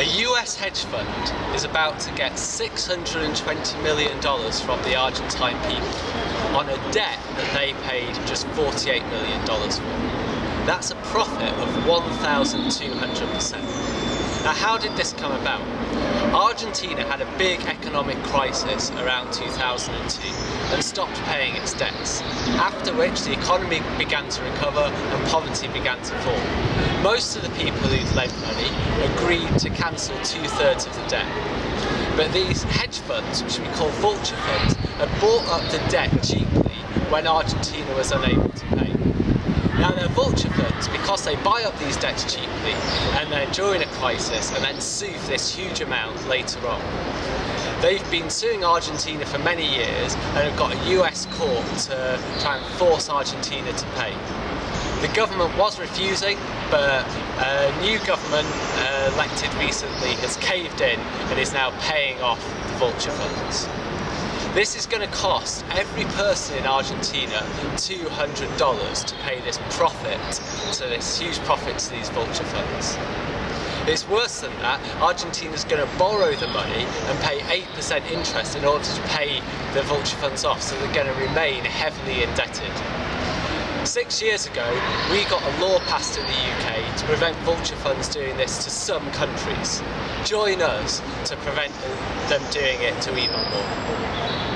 A US hedge fund is about to get $620 million from the Argentine people on a debt that they paid just $48 million for. That's a profit of 1,200%. Now how did this come about? Argentina had a big economic crisis around 2002 and stopped paying its debts, after which the economy began to recover and poverty began to fall. Most of the people who'd lent money agreed to cancel two-thirds of the debt. But these hedge funds, which we call vulture funds, had bought up the debt cheaply when Argentina was unable to pay. Now they're vulture funds because they buy up these debts cheaply and then during a crisis and then sue for this huge amount later on. They've been suing Argentina for many years and have got a US court to try and force Argentina to pay. The government was refusing, but a new government uh, elected recently has caved in and is now paying off the vulture funds. This is going to cost every person in Argentina $200 to pay this profit, to this huge profit to these vulture funds. It's worse than that, Argentina's going to borrow the money and pay 8% interest in order to pay the vulture funds off, so they're going to remain heavily indebted. Six years ago, we got a law passed in the UK to prevent vulture funds doing this to some countries. Join us to prevent them doing it to even more.